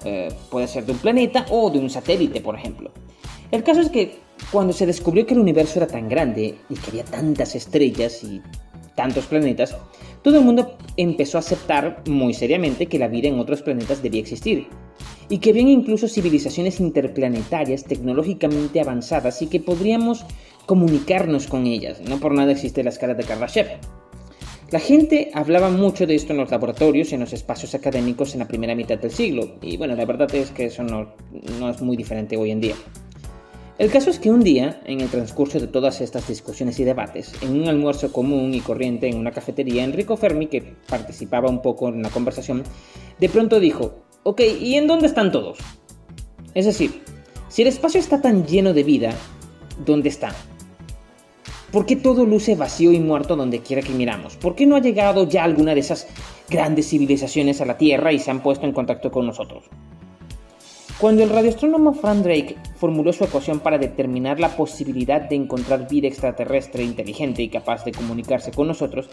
eh, puede ser de un planeta o de un satélite, por ejemplo. El caso es que cuando se descubrió que el universo era tan grande y que había tantas estrellas y tantos planetas, todo el mundo empezó a aceptar muy seriamente que la vida en otros planetas debía existir, y que habían incluso civilizaciones interplanetarias tecnológicamente avanzadas y que podríamos comunicarnos con ellas. No por nada existe la escala de Kardashev. La gente hablaba mucho de esto en los laboratorios y en los espacios académicos en la primera mitad del siglo, y bueno, la verdad es que eso no, es muy diferente hoy en día. El caso es que un día, en el transcurso de todas estas discusiones y debates, en un almuerzo común y corriente en una cafetería, Enrico Fermi, que participaba un poco en la conversación, de pronto dijo, ok, ¿y en dónde están todos? Es decir, si el espacio está tan lleno de vida, ¿dónde está? ¿Por qué todo luce vacío y muerto donde quiera que miramos? ¿Por qué no ha llegado ya alguna de esas grandes civilizaciones a la Tierra y se han puesto en contacto con nosotros? Cuando el radioastrónomo Frank Drake formuló su ecuación para determinar la posibilidad de encontrar vida extraterrestre inteligente y capaz de comunicarse con nosotros,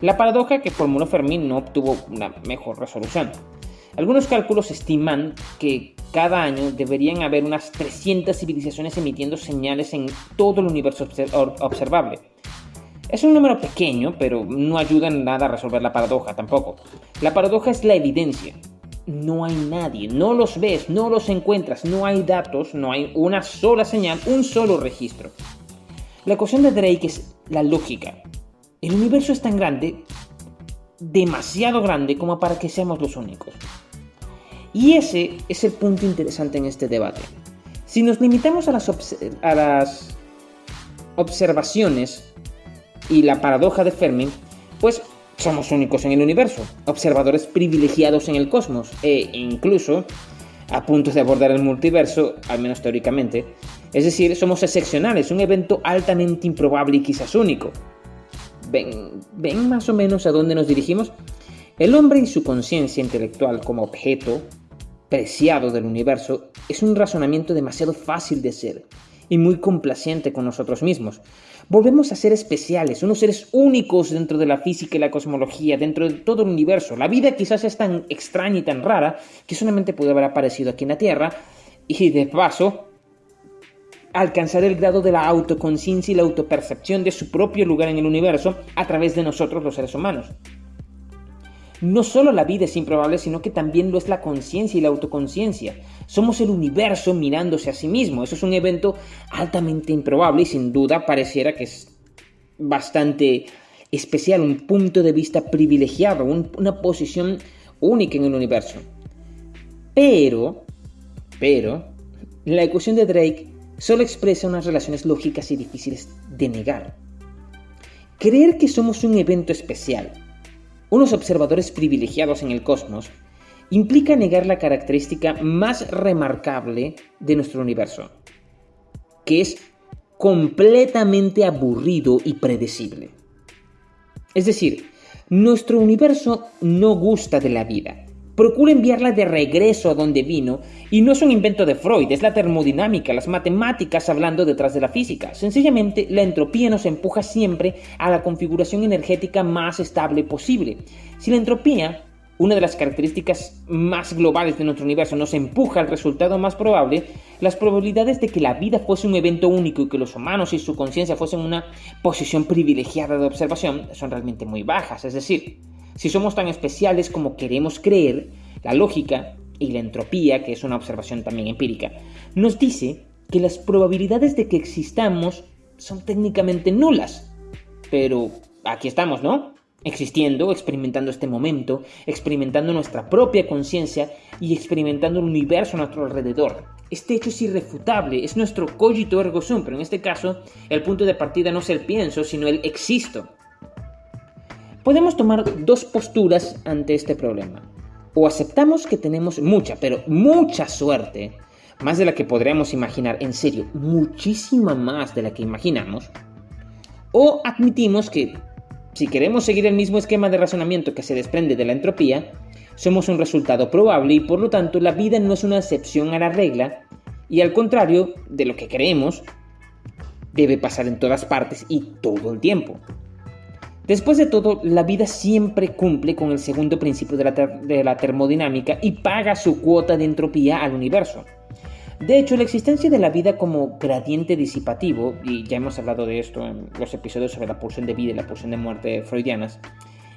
la paradoja que formuló Fermín no obtuvo una mejor resolución. Algunos cálculos estiman que cada año deberían haber unas 300 civilizaciones emitiendo señales en todo el universo observable. Es un número pequeño, pero no ayuda en nada a resolver la paradoja tampoco. La paradoja es la evidencia, no hay nadie, no los ves, no los encuentras, no hay datos, no hay una sola señal, un solo registro. La ecuación de Drake es la lógica. El universo es tan grande, demasiado grande como para que seamos los únicos. Y ese es el punto interesante en este debate. Si nos limitamos a las, observaciones y la paradoja de Fermi, pues somos únicos en el universo, observadores privilegiados en el cosmos e incluso a punto de abordar el multiverso, al menos teóricamente. Es decir, somos excepcionales, un evento altamente improbable y quizás único. ¿Ven, ¿Ven más o menos a dónde nos dirigimos? El hombre y su conciencia intelectual como objeto preciado del universo es un razonamiento demasiado fácil de hacer y muy complaciente con nosotros mismos. Volvemos a ser especiales, unos seres únicos dentro de la física y la cosmología, dentro de todo el universo. La vida quizás es tan extraña y tan rara que solamente puede haber aparecido aquí en la Tierra y de paso alcanzar el grado de la autoconciencia y la autopercepción de su propio lugar en el universo a través de nosotros los seres humanos. No solo la vida es improbable, sino que también lo es la conciencia y la autoconciencia. Somos el universo mirándose a sí mismo. Eso es un evento altamente improbable y sin duda pareciera que es bastante especial, un punto de vista privilegiado, una posición única en el universo. Pero, pero, la ecuación de Drake solo expresa unas relaciones lógicas y difíciles de negar. Creer que somos un evento especial, unos observadores privilegiados en el cosmos, implica negar la característica más remarcable de nuestro universo, que es completamente aburrido y predecible. Es decir, nuestro universo no gusta de la vida, procura enviarla de regreso a donde vino y no es un invento de Freud, es la termodinámica, las matemáticas hablando detrás de la física. Sencillamente, la entropía nos empuja siempre a la configuración energética más estable posible. Si la entropía, una de las características más globales de nuestro universo, nos empuja al resultado más probable, las probabilidades de que la vida fuese un evento único y que los humanos y su conciencia fuesen una posición privilegiada de observación son realmente muy bajas. Es decir, si somos tan especiales como queremos creer, la lógica y la entropía, que es una observación también empírica, nos dice que las probabilidades de que existamos son técnicamente nulas. Pero aquí estamos, ¿no? existiendo, experimentando este momento, experimentando nuestra propia conciencia y experimentando el universo a nuestro alrededor. Este hecho es irrefutable, es nuestro cogito ergo sum, pero en este caso el punto de partida no es el pienso, sino el existo. Podemos tomar dos posturas ante este problema. O aceptamos que tenemos mucha, pero mucha suerte, más de la que podríamos imaginar, en serio, muchísima más de la que imaginamos, o admitimos que si queremos seguir el mismo esquema de razonamiento que se desprende de la entropía, somos un resultado probable y por lo tanto la vida no es una excepción a la regla y al contrario de lo que creemos, debe pasar en todas partes y todo el tiempo. Después de todo, la vida siempre cumple con el segundo principio de la, termodinámica y paga su cuota de entropía al universo. De hecho, la existencia de la vida como gradiente disipativo, y ya hemos hablado de esto en los episodios sobre la pulsión de vida y la pulsión de muerte freudianas,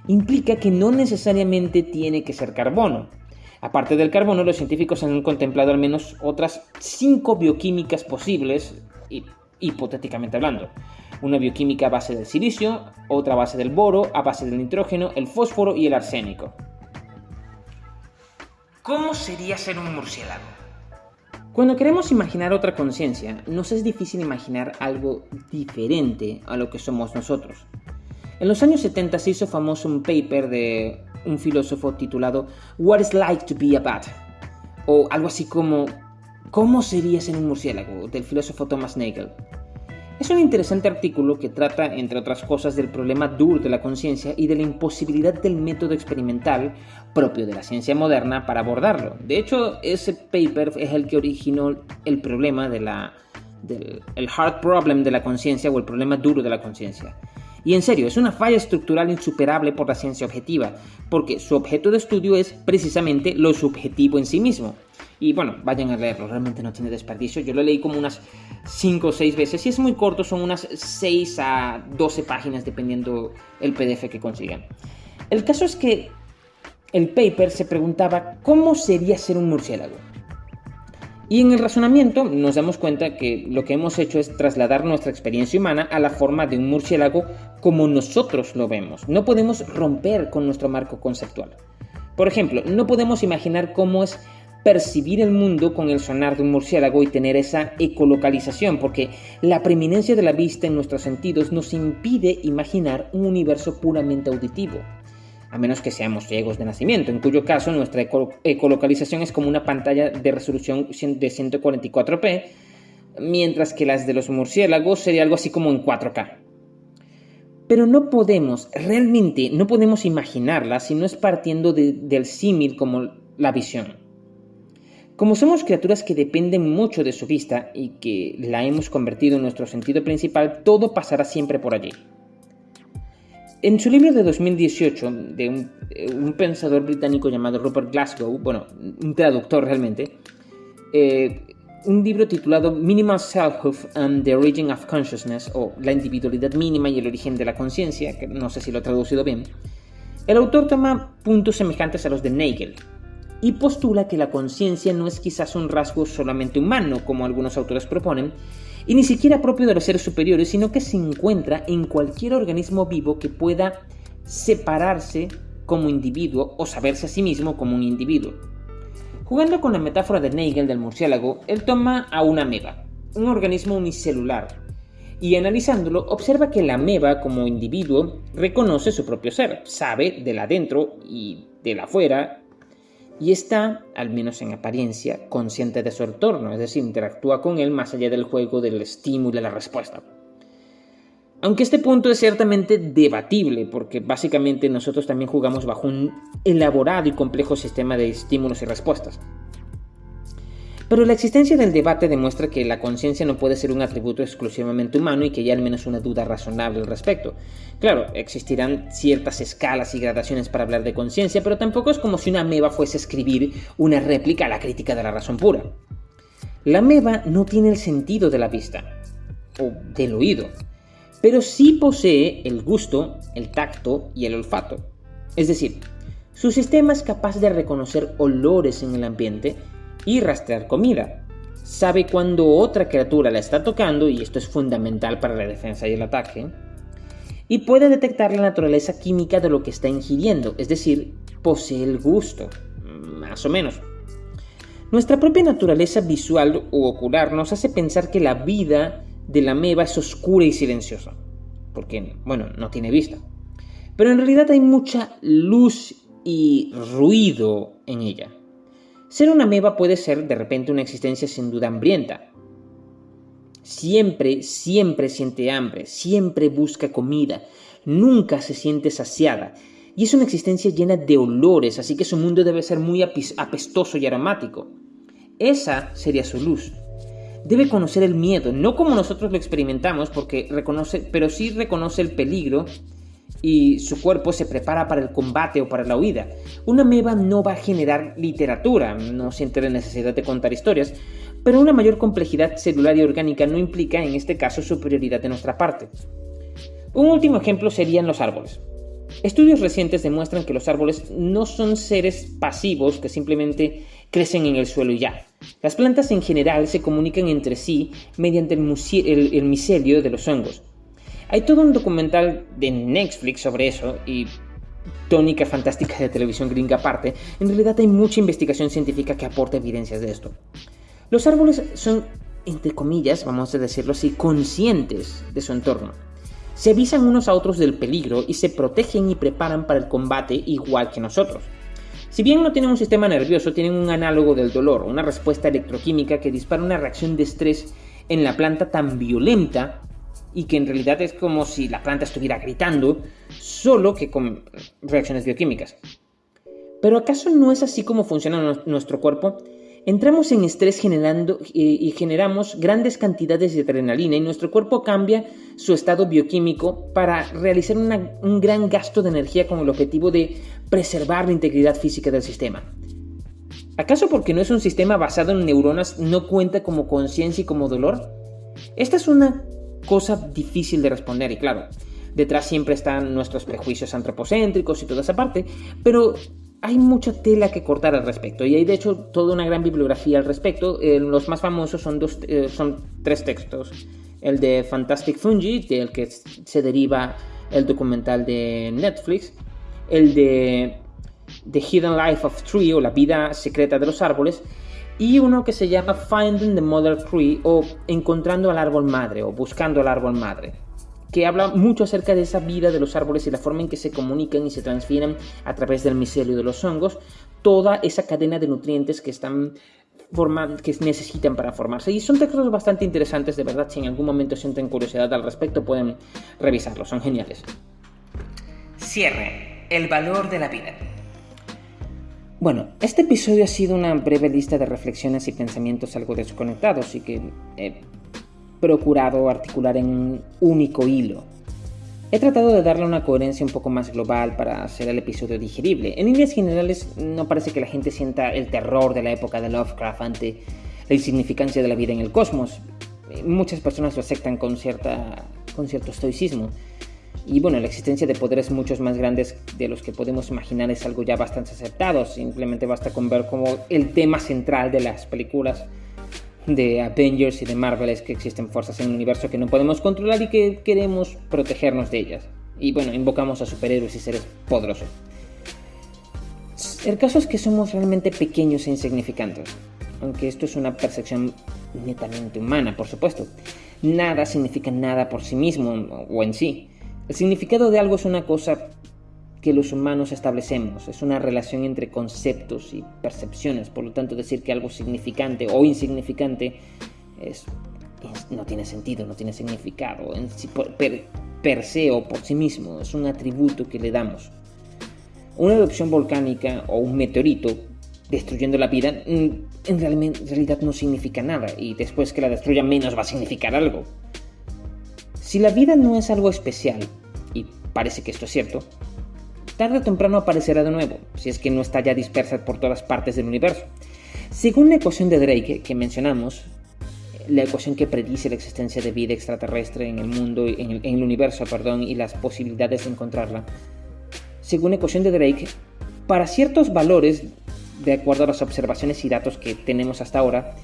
implica que no necesariamente tiene que ser carbono. Aparte del carbono, los científicos han contemplado al menos otras cinco bioquímicas posibles, hipotéticamente hablando. Una bioquímica a base del silicio, otra a base del boro, a base del nitrógeno, el fósforo y el arsénico. ¿Cómo sería ser un murciélago? Cuando queremos imaginar otra conciencia, nos es difícil imaginar algo diferente a lo que somos nosotros. En los años 70 se hizo famoso un paper de un filósofo titulado What is like to be a bat? o algo así como ¿Cómo sería ser un murciélago? del filósofo Thomas Nagel. Es un interesante artículo que trata, entre otras cosas, del problema duro de la conciencia y de la imposibilidad del método experimental propio de la ciencia moderna para abordarlo. De hecho, ese paper es el que originó el problema de la, el hard problem de la conciencia o el problema duro de la conciencia. Y en serio, es una falla estructural insuperable por la ciencia objetiva, porque su objeto de estudio es precisamente lo subjetivo en sí mismo. Y bueno, vayan a leerlo, realmente no tiene desperdicio. Yo lo leí como unas 5 o 6 veces. Si es muy corto, son unas 6 a 12 páginas, dependiendo el PDF que consigan. El caso es que el paper se preguntaba cómo sería ser un murciélago. Y en el razonamiento nos damos cuenta que lo que hemos hecho es trasladar nuestra experiencia humana a la forma de un murciélago como nosotros lo vemos. No podemos romper con nuestro marco conceptual. Por ejemplo, no podemos imaginar cómo es percibir el mundo con el sonar de un murciélago y tener esa ecolocalización, porque la preeminencia de la vista en nuestros sentidos nos impide imaginar un universo puramente auditivo, a menos que seamos ciegos de nacimiento, en cuyo caso nuestra ecolocalización es como una pantalla de resolución de 144p, mientras que las de los murciélagos sería algo así como en 4K. Pero no podemos, realmente no podemos imaginarla si no es partiendo del símil como la visión. Como somos criaturas que dependen mucho de su vista y que la hemos convertido en nuestro sentido principal, todo pasará siempre por allí. En su libro de 2018, de un, pensador británico llamado Rupert Glasgow, bueno, un traductor realmente, eh, un libro titulado Minimal Selfhood and the Origin of Consciousness, o La individualidad mínima y el origen de la conciencia, que no sé si lo he traducido bien, el autor toma puntos semejantes a los de Nagel, y postula que la conciencia no es quizás un rasgo solamente humano, como algunos autores proponen, y ni siquiera propio de los seres superiores, sino que se encuentra en cualquier organismo vivo que pueda separarse como individuo o saberse a sí mismo como un individuo. Jugando con la metáfora de Nagel del murciélago, él toma a una ameba, un organismo unicelular, y analizándolo observa que la ameba como individuo reconoce su propio ser, sabe del adentro y del afuera y está, al menos en apariencia, consciente de su entorno, es decir, interactúa con él más allá del juego del estímulo y la respuesta. Aunque este punto es ciertamente debatible, porque básicamente nosotros también jugamos bajo un elaborado y complejo sistema de estímulos y respuestas. Pero la existencia del debate demuestra que la conciencia no puede ser un atributo exclusivamente humano y que hay al menos una duda razonable al respecto. Claro, existirán ciertas escalas y gradaciones para hablar de conciencia, pero tampoco es como si una ameba fuese a escribir una réplica a la crítica de la razón pura. La ameba no tiene el sentido de la vista, o del oído, pero sí posee el gusto, el tacto y el olfato. Es decir, su sistema es capaz de reconocer olores en el ambiente y rastrear comida. Sabe cuando otra criatura la está tocando, y esto es fundamental para la defensa y el ataque. y puede detectar la naturaleza química de lo que está ingiriendo, es decir, posee el gusto, más o menos. Nuestra propia naturaleza visual u ocular nos hace pensar que la vida de la ameba es oscura y silenciosa, porque, bueno, no tiene vista. Pero en realidad hay mucha luz y ruido en ella. Ser una ameba puede ser de repente una existencia sin duda hambrienta. Siempre, siempre siente hambre, siempre busca comida, nunca se siente saciada y es una existencia llena de olores, así que su mundo debe ser muy apestoso y aromático. Esa sería su luz. Debe conocer el miedo, no como nosotros lo experimentamos, porque reconoce, pero sí reconoce el peligro y su cuerpo se prepara para el combate o para la huida. Una meba no va a generar literatura, no siente la necesidad de contar historias, pero una mayor complejidad celular y orgánica no implica en este caso superioridad de nuestra parte. Un último ejemplo serían los árboles. Estudios recientes demuestran que los árboles no son seres pasivos que simplemente crecen en el suelo y ya. Las plantas en general se comunican entre sí mediante el, micelio de los hongos. Hay todo un documental de Netflix sobre eso y tónica fantástica de televisión gringa aparte, en realidad hay mucha investigación científica que aporta evidencias de esto. Los árboles son, entre comillas, vamos a decirlo así, conscientes de su entorno se avisan unos a otros del peligro y se protegen y preparan para el combate igual que nosotros. Si bien no tienen un sistema nervioso, tienen un análogo del dolor, una respuesta electroquímica que dispara una reacción de estrés en la planta tan violenta y que en realidad es como si la planta estuviera gritando, solo que con reacciones bioquímicas. Pero ¿acaso no es así como funciona nuestro cuerpo? Entramos en estrés generando y generamos grandes cantidades de adrenalina y nuestro cuerpo cambia su estado bioquímico para realizar un gran gasto de energía con el objetivo de preservar la integridad física del sistema. ¿Acaso porque no es un sistema basado en neuronas no cuenta como conciencia y como dolor? Esta es una cosa difícil de responder y claro, detrás siempre están nuestros prejuicios antropocéntricos y toda esa parte, pero hay mucha tela que cortar al respecto y hay de hecho toda una gran bibliografía al respecto. Eh, los más famosos son, dos, eh, son tres textos. El de Fantastic Fungi, del que se deriva el documental de Netflix. El de The Hidden Life of Tree o La vida secreta de los árboles. Y uno que se llama Finding the Mother Tree o Encontrando al árbol madre o Buscando al árbol madre que habla mucho acerca de esa vida de los árboles y la forma en que se comunican y se transfieren a través del micelio de los hongos, toda esa cadena de nutrientes que están que necesitan para formarse. Y son textos bastante interesantes, de verdad, si en algún momento sienten curiosidad al respecto pueden revisarlos, son geniales. Cierre, el valor de la vida. Bueno, este episodio ha sido una breve lista de reflexiones y pensamientos algo desconectados y que procurado articular en un único hilo. He tratado de darle una coherencia un poco más global para hacer el episodio digerible. En líneas generales, no parece que la gente sienta el terror de la época de Lovecraft ante la insignificancia de la vida en el cosmos. Muchas personas lo aceptan con, cierta, con cierto estoicismo. Y bueno, la existencia de poderes muchos más grandes de los que podemos imaginar es algo ya bastante aceptado. Simplemente basta con ver como el tema central de las películas de Avengers y de Marvel es que existen fuerzas en el universo que no podemos controlar y que queremos protegernos de ellas. Y bueno, invocamos a superhéroes y seres poderosos. El caso es que somos realmente pequeños e insignificantes, aunque esto es una percepción netamente humana, por supuesto. Nada significa nada por sí mismo o en sí. El significado de algo es una cosa que los humanos establecemos. Es una relación entre conceptos y percepciones. Por lo tanto, decir que algo significante o insignificante es, no tiene sentido, no tiene significado en per, se o por sí mismo. Es un atributo que le damos. Una erupción volcánica o un meteorito destruyendo la vida mm, en realidad no significa nada y después que la destruya menos va a significar algo. Si la vida no es algo especial, y parece que esto es cierto, tarde o temprano aparecerá de nuevo, si es que no está ya dispersa por todas partes del universo. Según la ecuación de Drake que mencionamos, la ecuación que predice la existencia de vida extraterrestre en el mundo, en el, en el universo, perdón, y las posibilidades de encontrarla, según la ecuación de Drake, para ciertos valores, de acuerdo a las observaciones y datos que tenemos hasta ahora,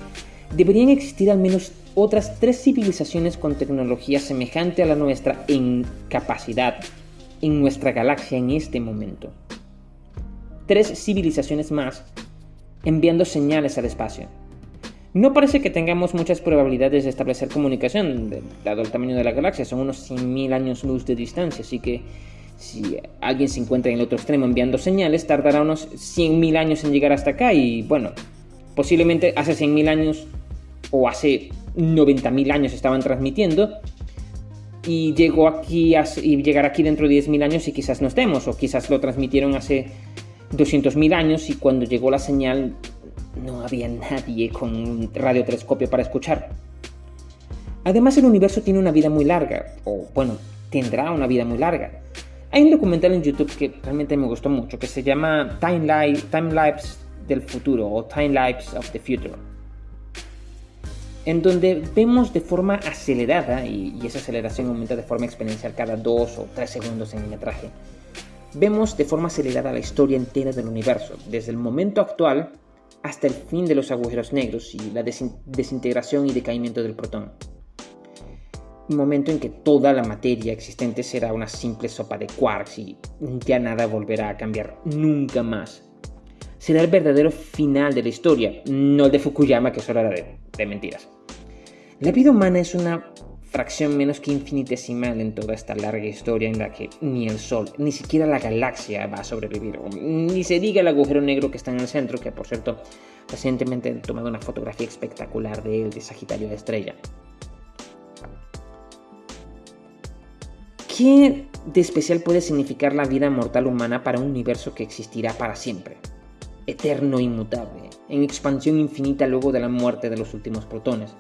deberían existir al menos otras tres civilizaciones con tecnología semejante a la nuestra en capacidad en nuestra galaxia en este momento. Tres civilizaciones más enviando señales al espacio. No parece que tengamos muchas probabilidades de establecer comunicación, dado el tamaño de la galaxia, son unos 100.000 años luz de distancia, así que si alguien se encuentra en el otro extremo enviando señales, tardará unos 100.000 años en llegar hasta acá y bueno, posiblemente hace 100.000 años o hace 90.000 años estaban transmitiendo y llegó aquí y llegará aquí dentro de 10.000 años y quizás no estemos o quizás lo transmitieron hace 200.000 años y cuando llegó la señal no había nadie con un radiotelescopio para escuchar. Además el universo tiene una vida muy larga, o bueno, tendrá una vida muy larga. Hay un documental en YouTube que realmente me gustó mucho, que se llama Time, Time Lapse del Futuro o Time Lapse of the Future, en donde vemos de forma acelerada, y, esa aceleración aumenta de forma exponencial cada 2 o 3 segundos en el metraje, vemos de forma acelerada la historia entera del universo, desde el momento actual hasta el fin de los agujeros negros y la desintegración y decaimiento del protón un momento en que toda la materia existente será una simple sopa de quarks y ya nada volverá a cambiar nunca más. Será el verdadero final de la historia, no el de Fukuyama que solo era de, de mentiras. La vida humana es una fracción menos que infinitesimal en toda esta larga historia en la que ni el Sol, ni siquiera la galaxia va a sobrevivir, ni se diga el agujero negro que está en el centro, que por cierto recientemente he tomado una fotografía espectacular de él, de Sagitario de Estrella. ¿Qué de especial puede significar la vida mortal humana para un universo que existirá para siempre? Eterno e inmutable, en expansión infinita luego de la muerte de los últimos protones.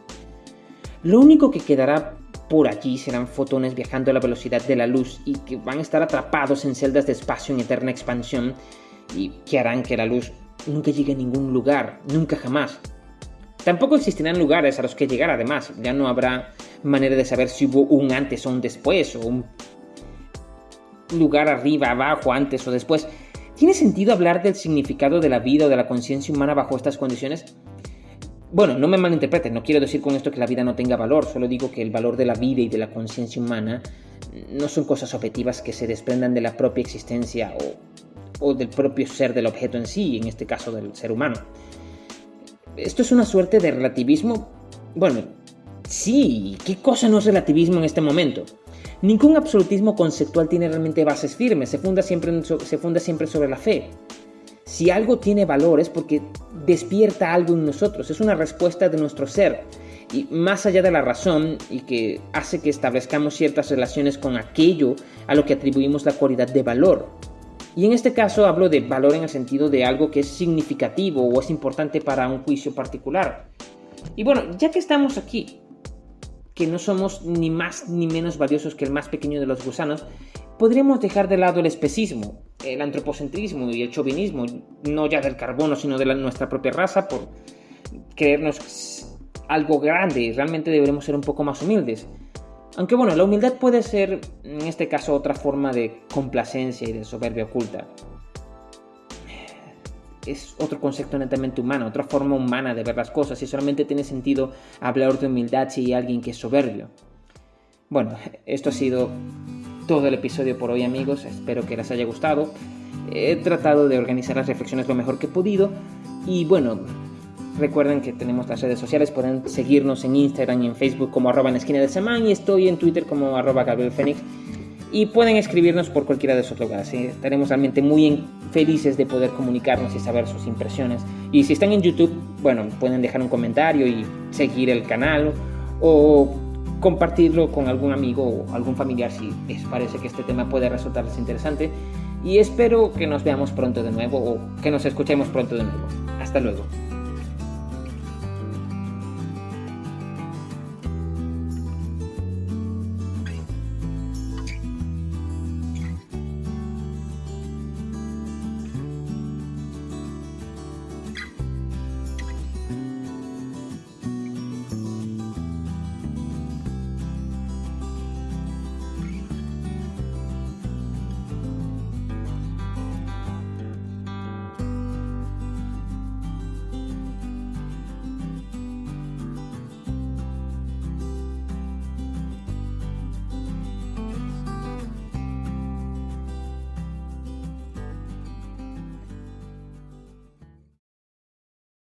Lo único que quedará por allí serán fotones viajando a la velocidad de la luz y que van a estar atrapados en celdas de espacio en eterna expansión y que harán que la luz nunca llegue a ningún lugar, nunca jamás. Tampoco existirán lugares a los que llegar además, ya no habrá manera de saber si hubo un antes o un después, o un lugar arriba, abajo, antes o después. ¿Tiene sentido hablar del significado de la vida o de la conciencia humana bajo estas condiciones? Bueno, no me malinterpreten, no quiero decir con esto que la vida no tenga valor, solo digo que el valor de la vida y de la conciencia humana no son cosas objetivas que se desprendan de la propia existencia o, del propio ser del objeto en sí, en este caso del ser humano. Esto es una suerte de relativismo, bueno, Sí, ¿qué cosa no es relativismo en este momento? Ningún absolutismo conceptual tiene realmente bases firmes, se funda, siempre, se funda siempre sobre la fe. Si algo tiene valor es porque despierta algo en nosotros, es una respuesta de nuestro ser, y más allá de la razón y que hace que establezcamos ciertas relaciones con aquello a lo que atribuimos la cualidad de valor. Y en este caso hablo de valor en el sentido de algo que es significativo o es importante para un juicio particular. Y bueno, ya que estamos aquí, que no somos ni más ni menos valiosos que el más pequeño de los gusanos, podríamos dejar de lado el especismo, el antropocentrismo y el chauvinismo, no ya del carbono, sino de nuestra propia raza, por creernos algo grande. Realmente deberemos ser un poco más humildes. Aunque bueno, la humildad puede ser, en este caso, otra forma de complacencia y de soberbia oculta es otro concepto netamente humano, otra forma humana de ver las cosas y solamente tiene sentido hablar de humildad si hay alguien que es soberbio. Bueno, esto ha sido todo el episodio por hoy amigos, espero que les haya gustado. He tratado de organizar las reflexiones lo mejor que he podido y bueno, recuerden que tenemos las redes sociales, pueden seguirnos en Instagram y en Facebook como arroba en esquina de semana y estoy en Twitter como arroba Gabriel Fénix y pueden escribirnos por cualquiera de esos lugares. Estaremos realmente muy felices de poder comunicarnos y saber sus impresiones. Y si están en YouTube, bueno, pueden dejar un comentario y seguir el canal o compartirlo con algún amigo o algún familiar si les parece que este tema puede resultarles interesante. Y espero que nos veamos pronto de nuevo o que nos escuchemos pronto de nuevo. Hasta luego.